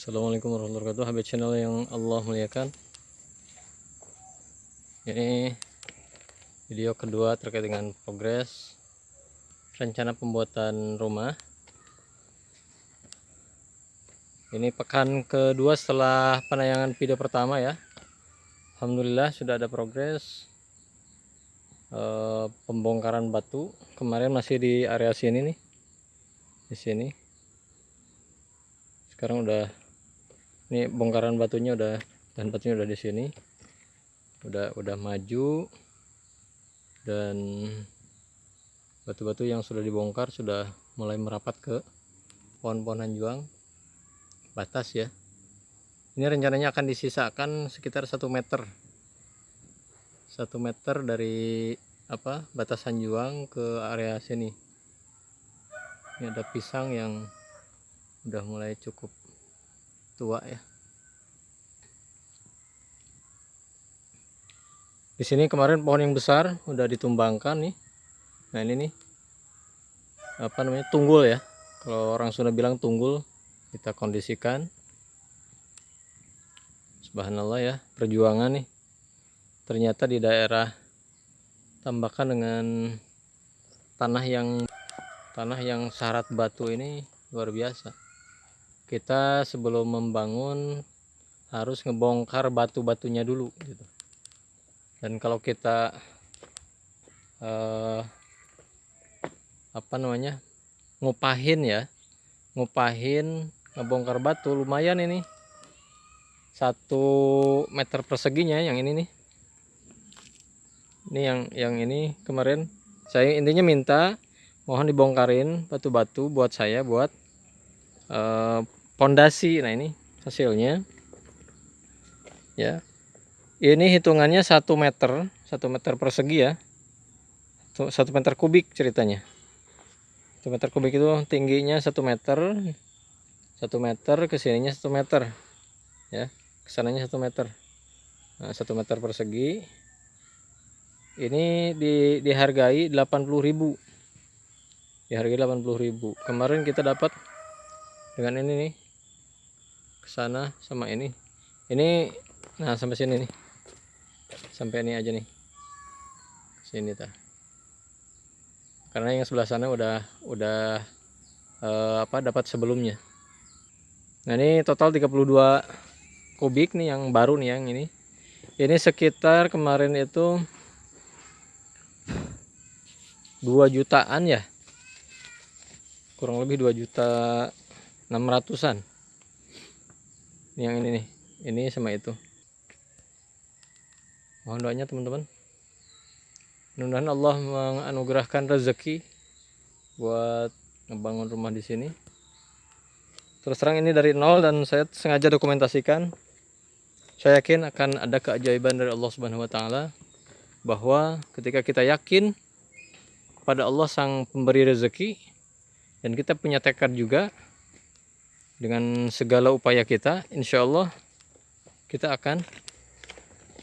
Assalamualaikum warahmatullahi wabarakatuh. Habib channel yang Allah muliakan. Ini video kedua terkait dengan progres Rencana pembuatan rumah. Ini pekan kedua setelah penayangan video pertama ya. Alhamdulillah sudah ada progres eh, Pembongkaran batu. Kemarin masih di area sini nih di sini. Sekarang udah ini bongkaran batunya udah dan batunya udah di sini. Udah udah maju. Dan batu-batu yang sudah dibongkar sudah mulai merapat ke pohon-pohonan juang batas ya. Ini rencananya akan disisakan sekitar satu meter. Satu meter dari apa batasan juang ke area sini. Ini ada pisang yang udah mulai cukup tua ya. Di sini kemarin pohon yang besar udah ditumbangkan nih. Nah ini nih apa namanya tunggul ya. Kalau orang Sunda bilang tunggul kita kondisikan. Subhanallah ya perjuangan nih. Ternyata di daerah tambahkan dengan tanah yang tanah yang syarat batu ini luar biasa kita sebelum membangun harus ngebongkar batu-batunya dulu gitu. Dan kalau kita eh, apa namanya ngupahin ya ngupahin ngebongkar batu lumayan ini. Satu meter perseginya yang ini nih. Ini yang yang ini kemarin. Saya intinya minta mohon dibongkarin batu-batu buat saya buat eh, pondasi. Nah ini hasilnya. Ya. Ini hitungannya satu meter satu meter persegi ya. Satu meter kubik ceritanya. Satu meter kubik itu tingginya satu meter satu meter ke sininya satu meter ya. Ke sananya satu meter. Nah, satu meter persegi. Ini di, dihargai 80.000 dihargai 80.000 kemarin kita dapat dengan ini nih sana sama ini. Ini nah sampai sini nih. Sampai ini aja nih. Sini ta karena yang sebelah sana udah udah eh, apa dapat sebelumnya. Nah ini total 32 kubik nih yang baru nih yang ini. Ini sekitar kemarin itu 2 jutaan ya. Kurang lebih 2 juta 600an yang ini nih. Ini sama itu. Mohon doanya teman-teman. Mudah-mudahan Allah menganugerahkan rezeki buat ngebangun rumah di sini. Terus terang ini dari nol dan saya sengaja dokumentasikan. Saya yakin akan ada keajaiban dari Allah Subhanahu wa taala bahwa ketika kita yakin pada Allah sang pemberi rezeki dan kita punya tekad juga dengan segala upaya kita insya Allah kita akan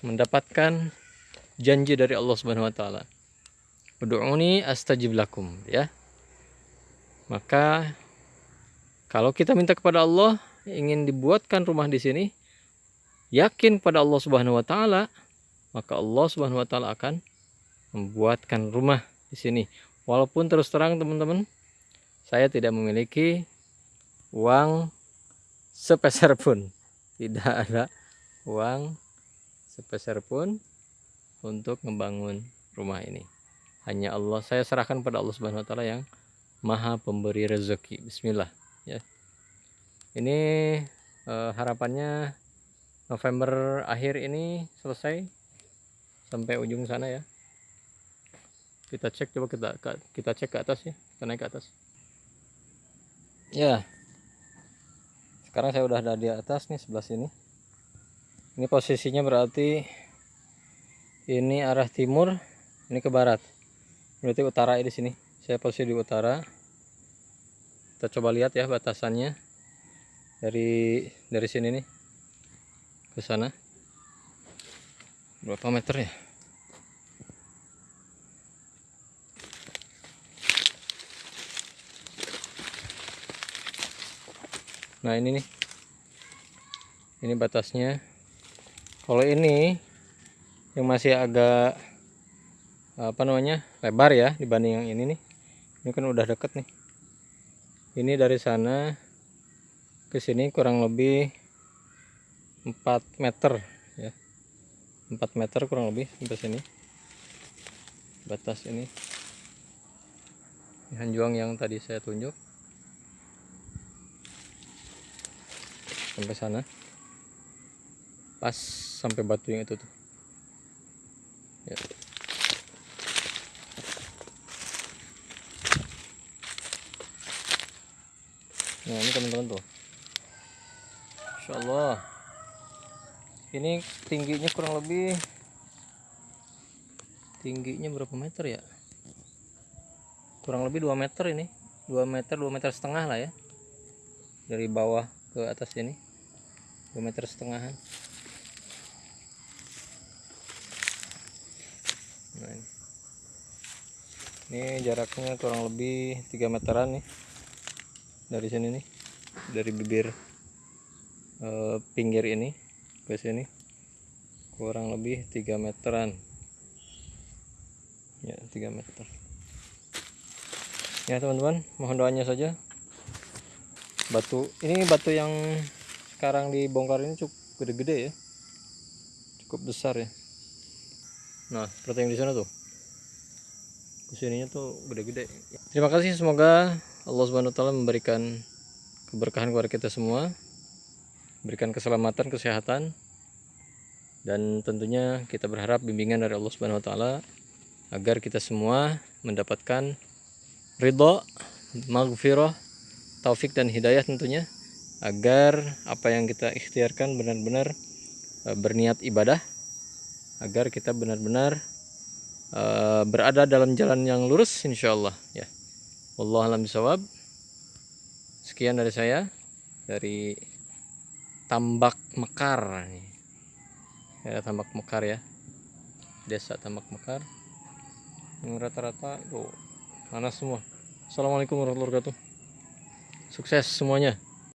mendapatkan janji dari Allah Subhanahu wa taala. Ud'uni astajib lakum ya. Maka kalau kita minta kepada Allah ingin dibuatkan rumah di sini yakin pada Allah Subhanahu wa taala maka Allah Subhanahu wa taala akan membuatkan rumah di sini. Walaupun terus terang teman-teman saya tidak memiliki uang sepeser pun. Tidak ada uang sepeser pun untuk membangun rumah ini. Hanya Allah saya serahkan pada Allah Subhanahu wa taala yang maha pemberi rezeki. Bismillah ya. Ini eh, harapannya November akhir ini selesai. Sampai ujung sana ya. Kita cek coba kita kita cek ke atas ya. Kita naik ke atas. Ya sekarang saya udah ada di atas nih sebelah sini. Ini posisinya berarti ini arah timur ini ke barat. Berarti utara di sini. Saya posisi di utara. Kita coba lihat ya batasannya dari dari sini nih ke sana. Berapa meter ya nah ini nih. Ini batasnya. Kalau ini yang masih agak apa namanya lebar ya dibanding yang ini nih. Ini kan udah deket nih. Ini dari sana ke sini kurang lebih 4 meter ya. 4 meter kurang lebih sampai sini. Batas ini. Hanjuang yang tadi saya tunjuk sampai sana. Pas sampai batu yang itu tuh. Ya. nah ini teman-teman tuh. Insya Allah ini tingginya kurang lebih tingginya berapa meter ya? Kurang lebih 2 meter ini. 2 meter 2 meter setengah lah ya. Dari bawah ke atas ini 2 meter setengahan. Nah ini. ini jaraknya kurang lebih 3 meteran nih dari sini nih dari bibir eh, pinggir ini ke sini. Kurang lebih 3 meteran. Ya 3 meter. Ya teman-teman mohon doanya saja. Batu ini batu yang sekarang dibongkar ini cukup gede-gede ya cukup besar ya Nah, seperti yang di sana tuh. Ke sininya tuh gede-gede. Terima kasih semoga Allah Subhanahu wa taala memberikan keberkahan kepada kita semua. Berikan keselamatan, kesehatan. Dan tentunya kita berharap bimbingan dari Allah Subhanahu wa taala agar kita semua mendapatkan ridho, maghfirah, taufik dan hidayah tentunya agar apa yang kita ikhtiarkan benar-benar eh, berniat ibadah agar kita benar-benar uh, berada dalam jalan yang lurus insyaallah ya. Allah alam bisawab sekian dari saya dari Tambak Mekar ya Tambak Mekar ya. Desa Tambak Mekar. Yang rata-rata itu panas semua. Assalamualaikum warahmatullahi wabarakatuh. Sukses semuanya